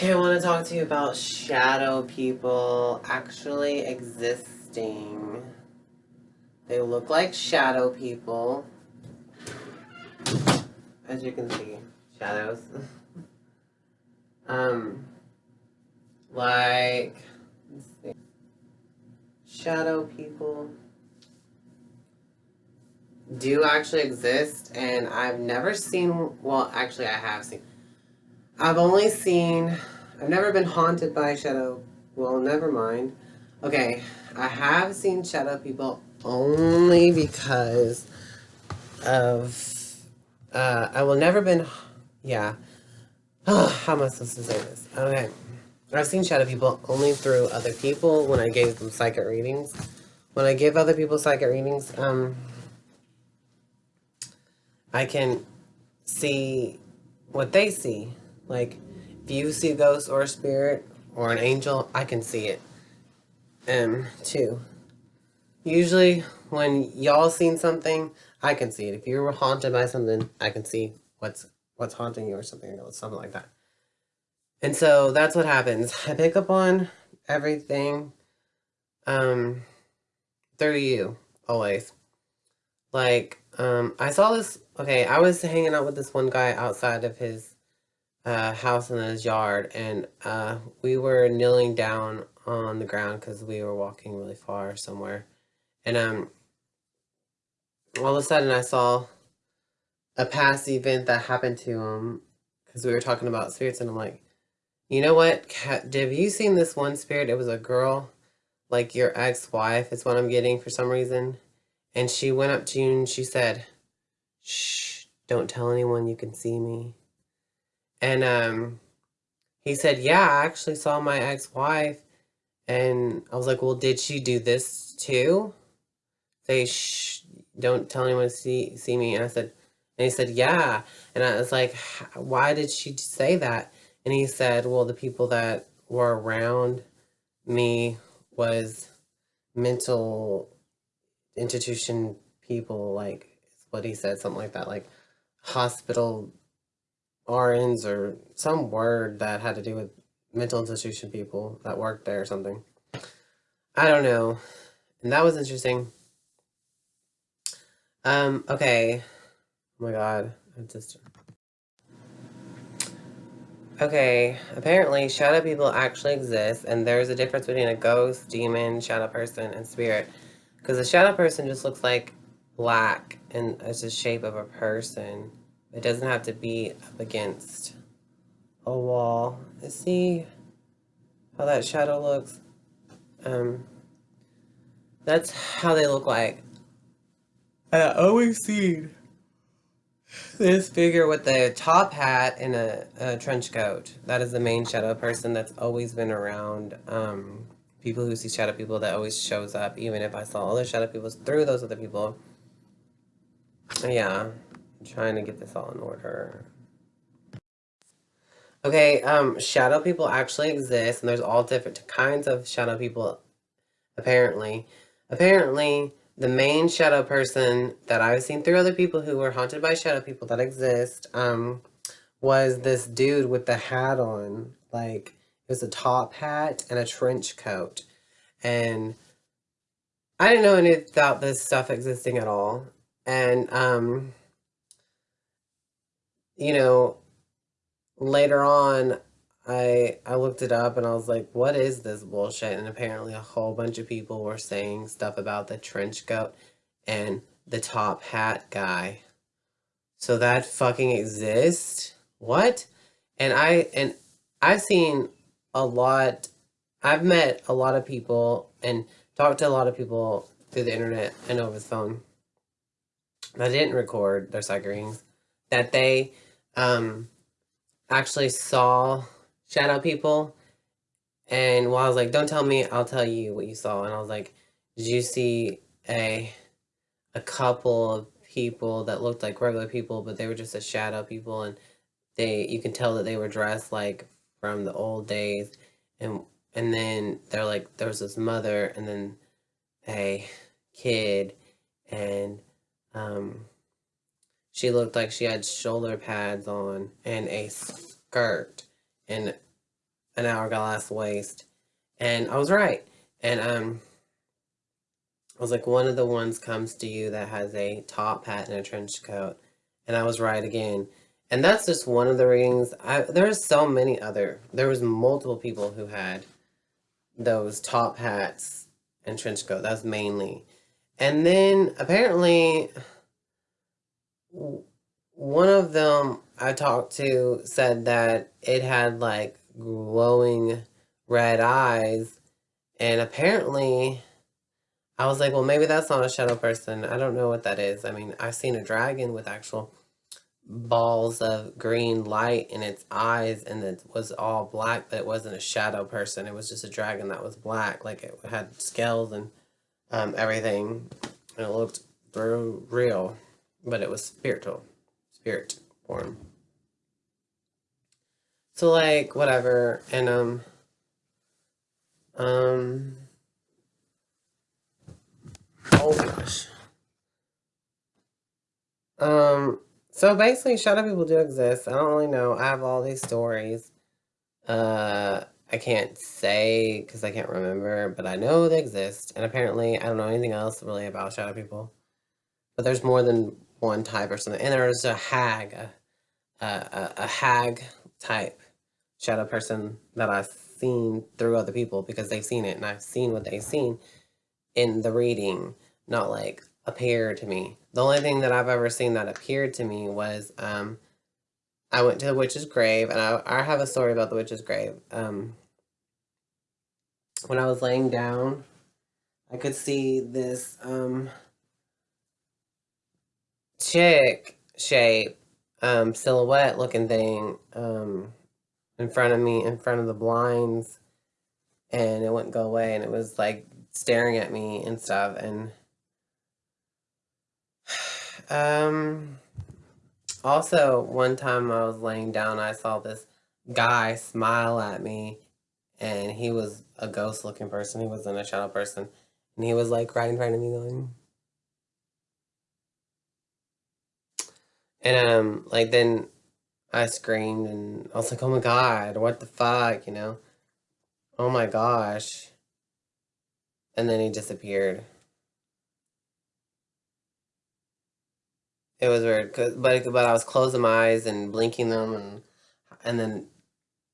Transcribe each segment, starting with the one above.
Okay, I want to talk to you about shadow people actually existing. They look like shadow people. As you can see, shadows. um, like, shadow people do actually exist, and I've never seen, well, actually, I have seen I've only seen, I've never been haunted by shadow, well, never mind. Okay, I have seen shadow people only because of, uh, I will never been, yeah. Oh, how am I supposed to say this? Okay. I've seen shadow people only through other people when I gave them psychic readings. When I give other people psychic readings, um, I can see what they see. Like, if you see ghosts or a spirit or an angel, I can see it. Um, too. Usually, when y'all seen something, I can see it. If you were haunted by something, I can see what's what's haunting you or something or something like that. And so that's what happens. I pick up on everything um, through you, always. Like, um, I saw this, okay, I was hanging out with this one guy outside of his uh, house in his yard, and uh, we were kneeling down on the ground because we were walking really far somewhere. And um, all of a sudden, I saw a past event that happened to him because we were talking about spirits, and I'm like, you know what? Have you seen this one spirit? It was a girl, like your ex-wife is what I'm getting for some reason. And she went up to you and she said, shh, don't tell anyone you can see me. And um, he said, yeah, I actually saw my ex-wife. And I was like, well, did she do this too? They shh, don't tell anyone to see, see me. And I said, and he said, yeah. And I was like, why did she say that? And he said, well, the people that were around me was mental institution people, like, what he said, something like that, like hospital RNs or some word that had to do with mental institution people that worked there or something. I don't know. And that was interesting. Um, okay. Oh my god. I just... Okay, apparently shadow people actually exist, and there's a difference between a ghost, demon, shadow person, and spirit. Because a shadow person just looks like black, and it's the shape of a person. It doesn't have to be up against a wall. See how that shadow looks? Um, that's how they look like. And I always see this figure with the top hat and a, a, trench coat. That is the main shadow person that's always been around. Um, people who see shadow people that always shows up, even if I saw other shadow people through those other people. Yeah. I'm trying to get this all in order. Okay, um, shadow people actually exist, and there's all different kinds of shadow people, apparently. Apparently, the main shadow person that I've seen through other people who were haunted by shadow people that exist, um, was this dude with the hat on. Like, it was a top hat and a trench coat. And I didn't know any about this stuff existing at all. And, um, you know, later on, I I looked it up and I was like, what is this bullshit? And apparently a whole bunch of people were saying stuff about the trench coat and the top hat guy. So that fucking exists? What? And I and I've seen a lot I've met a lot of people and talked to a lot of people through the internet and over the phone I didn't record their psychic readings that they um, actually saw shadow people. And while I was like, don't tell me, I'll tell you what you saw. And I was like, did you see a, a couple of people that looked like regular people, but they were just a shadow people. And they, you can tell that they were dressed like from the old days. And, and then they're like, there was this mother and then a kid and, um, she looked like she had shoulder pads on and a skirt. And an hourglass waist. And I was right. And um, I was like, one of the ones comes to you that has a top hat and a trench coat. And I was right again. And that's just one of the readings. I, there there's so many other, there was multiple people who had those top hats and trench coat. That's mainly. And then apparently one of them I talked to said that it had like glowing red eyes. And apparently I was like, well, maybe that's not a shadow person. I don't know what that is. I mean, I've seen a dragon with actual balls of green light in its eyes and it was all black, but it wasn't a shadow person. It was just a dragon that was black. Like it had scales and um, everything. And it looked real, but it was spiritual, spirit form. So like, whatever. And, um, um, oh gosh. Um, so basically, shadow people do exist. I don't really know. I have all these stories. Uh, I can't say because I can't remember, but I know they exist. And apparently, I don't know anything else really about shadow people. But there's more than one type or something. And there's a hag, a, a, a hag type shadow person that I've seen through other people because they've seen it and I've seen what they've seen in the reading, not like appear to me. The only thing that I've ever seen that appeared to me was um, I went to the witch's grave, and I, I have a story about the witch's grave. Um, when I was laying down, I could see this um, chick shape, um, silhouette looking thing um, in front of me, in front of the blinds, and it wouldn't go away, and it was like staring at me and stuff, and um, also, one time I was laying down, I saw this guy smile at me, and he was a ghost looking person. He wasn't a shadow person. And he was like right in front of me going. And um, like then I screamed and I was like, oh my god, what the fuck, you know? Oh my gosh. And then he disappeared. It was weird, cause, but but I was closing my eyes and blinking them, and and then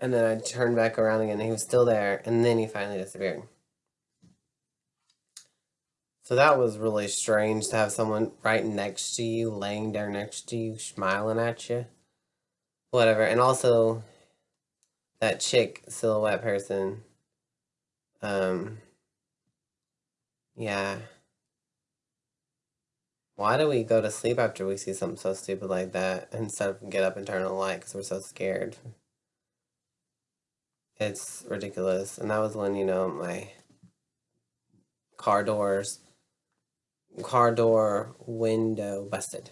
and then I turned back around again, and he was still there, and then he finally disappeared. So that was really strange to have someone right next to you, laying there next to you, smiling at you. Whatever, and also that chick silhouette person. Um, yeah. Why do we go to sleep after we see something so stupid like that instead of get up and turn on the light because we're so scared? It's ridiculous. And that was when, you know, my car doors, car door window busted.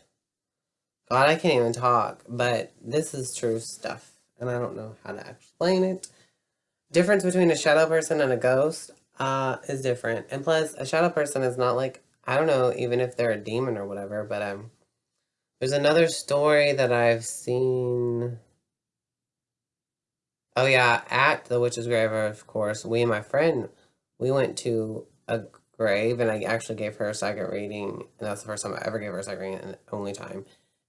God, I can't even talk, but this is true stuff. And I don't know how to explain it. Difference between a shadow person and a ghost uh, is different. And plus, a shadow person is not like I don't know even if they're a demon or whatever, but um, there's another story that I've seen. Oh yeah, at the witch's grave, of course, we and my friend, we went to a grave, and I actually gave her a second reading, and that's the first time I ever gave her a second reading, and only time,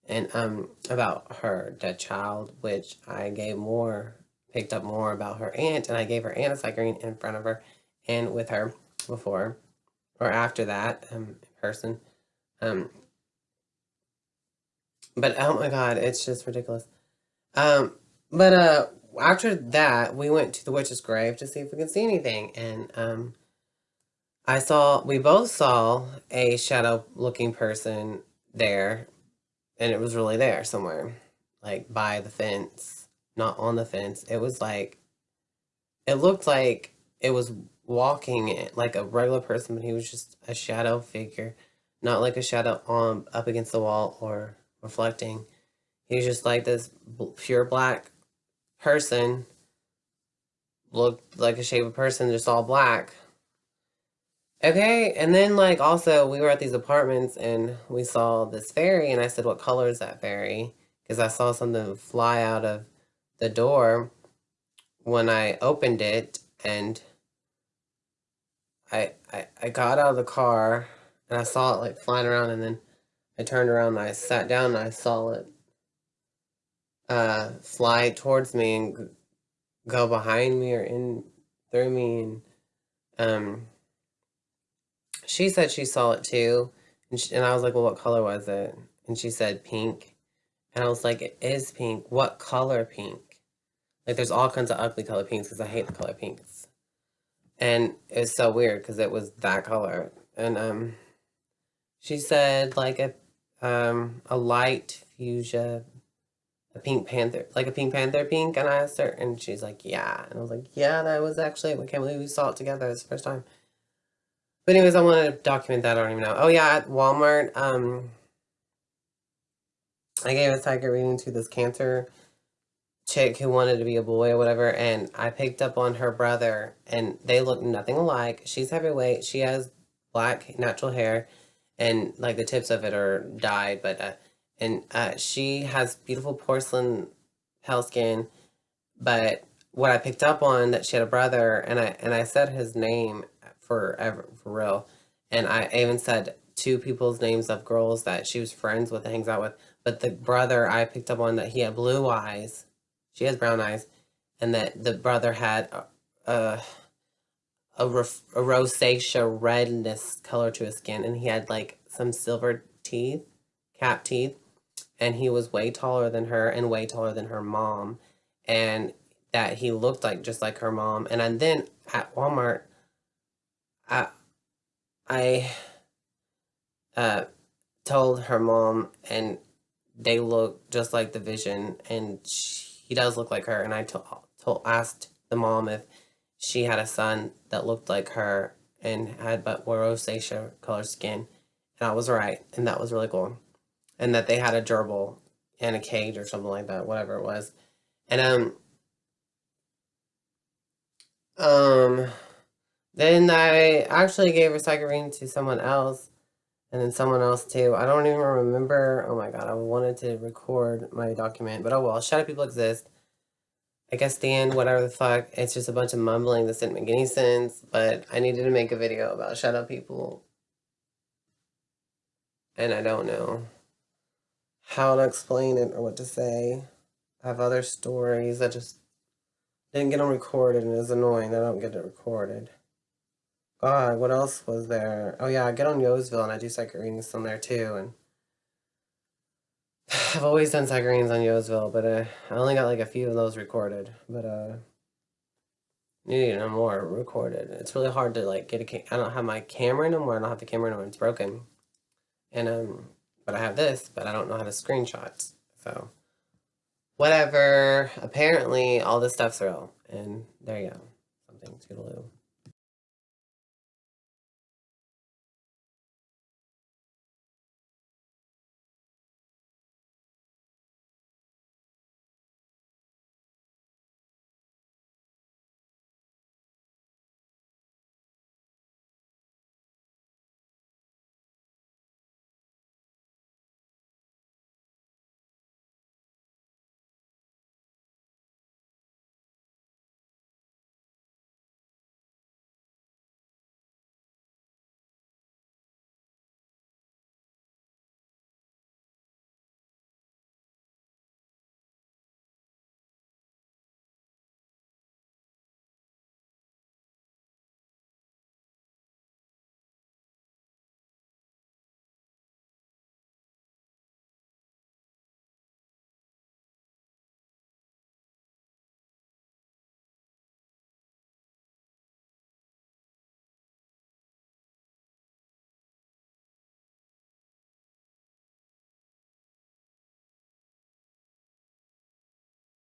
and um, about her dead child, which I gave more, picked up more about her aunt, and I gave her aunt a second reading in front of her, and with her before or after that um, in person. Um, but oh my god, it's just ridiculous. Um, but uh, after that, we went to the witch's grave to see if we could see anything, and um, I saw we both saw a shadow-looking person there, and it was really there somewhere, like by the fence, not on the fence. It was like, it looked like it was walking like a regular person, but he was just a shadow figure, not like a shadow on up against the wall or reflecting. He was just like this pure black person, looked like a shape of person, just all black. Okay, and then like also we were at these apartments and we saw this fairy and I said, what color is that fairy? Because I saw something fly out of the door when I opened it and I, I I got out of the car and I saw it like flying around and then I turned around and I sat down and I saw it uh fly towards me and go behind me or in through me and um she said she saw it too and, she, and I was like well what color was it? And she said pink. And I was like it is pink. What color pink? Like there's all kinds of ugly color pinks because I hate the color pinks. And it's so weird because it was that color. And um she said like a um a light fuchsia a pink panther like a pink panther pink and i asked her and she's like yeah. And i was like yeah that was actually we can't believe we saw it together. It's the first time but anyways i want to document that i don't even know. Oh yeah at walmart um i gave a psychic reading to this cancer chick who wanted to be a boy or whatever and i picked up on her brother and they look nothing alike. She's heavyweight. She has black natural hair and like the tips of it are dyed but uh, and uh, she has beautiful porcelain pale skin. But what i picked up on that she had a brother and i and i said his name forever for real. And i even said two people's names of girls that she was friends with and hangs out with. But the brother i picked up on that he had blue eyes she has brown eyes, and that the brother had a a, a rosacea redness color to his skin, and he had like some silver teeth, cap teeth, and he was way taller than her and way taller than her mom, and that he looked like just like her mom. And, and then at Walmart, I I uh, told her mom, and they look just like the vision, and she he does look like her. And I told, told asked the mom if she had a son that looked like her and had but rosacea colored skin. And I was right. And that was really cool. And that they had a gerbil in a cage or something like that, whatever it was. And um um then I actually gave psychic to someone else and then someone else too. I don't even remember. Oh my god, I wanted to record my document, but oh well. Shadow people exist. I guess end, whatever the fuck. It's just a bunch of mumbling that didn't make any sense. But I needed to make a video about shadow people, and I don't know how to explain it or what to say. I have other stories that just didn't get them recorded, and it's annoying. I don't get it recorded. God, what else was there? Oh yeah, I get on YoVille and I do psychic readings on there too. And I've always done psychic readings on YoVille, but uh, I only got like a few of those recorded. But uh, need no more recorded. It's really hard to like get a. I don't have my camera anymore. I don't have the camera anymore. It's broken. And um, but I have this, but I don't know how to screenshot. So whatever. Apparently, all this stuff's real. And there you go. Something to toodaloo.